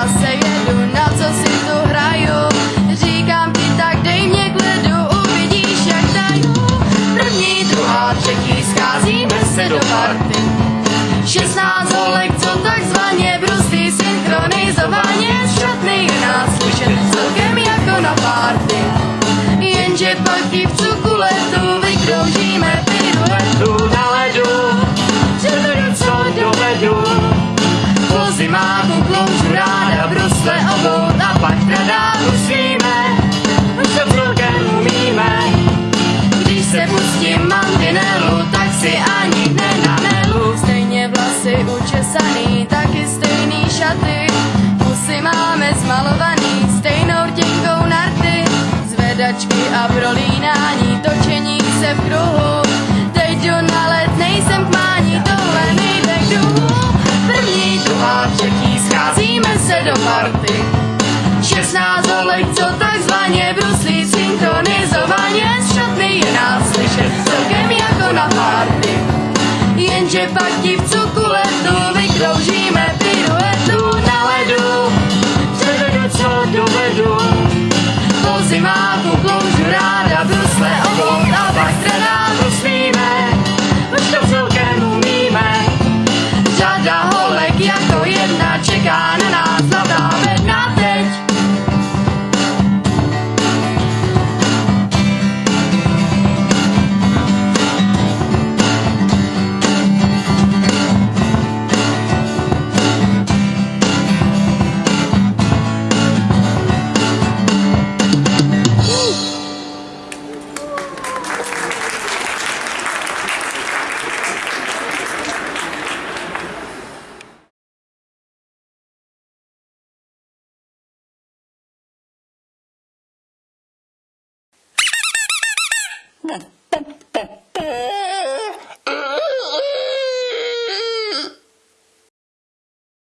zase jedu, na co si tu hraju. Říkám ti, tak dej mě k uvidíš, jak taju. První, druhá, třetí, scházíme se do party. 16 holek, co takzvaně brustý synchronizovaně z šatny je nás slyšet celkem jako na party. Jenže pak i v cukuletu vykroužíme máme zmalovaný, stejnou rtěnkou narty. Zvedačky a prolínání, točení se v kruhu. Teď jdu na let, nejsem k mání, tohle nejde k druhu. První, druhá, třetí, scházíme se do party. 16 holek, co takzvaně bruslí synchronizovaně z šatny je nás slyšet celkem jako na párty. Jenže pak divcu co dovedu. Po zimáku kloužu ráda brusle obout a pak tradá bruslíme. Už to celkem umíme. Řada holek jako jedna čeká na da, da, da, da.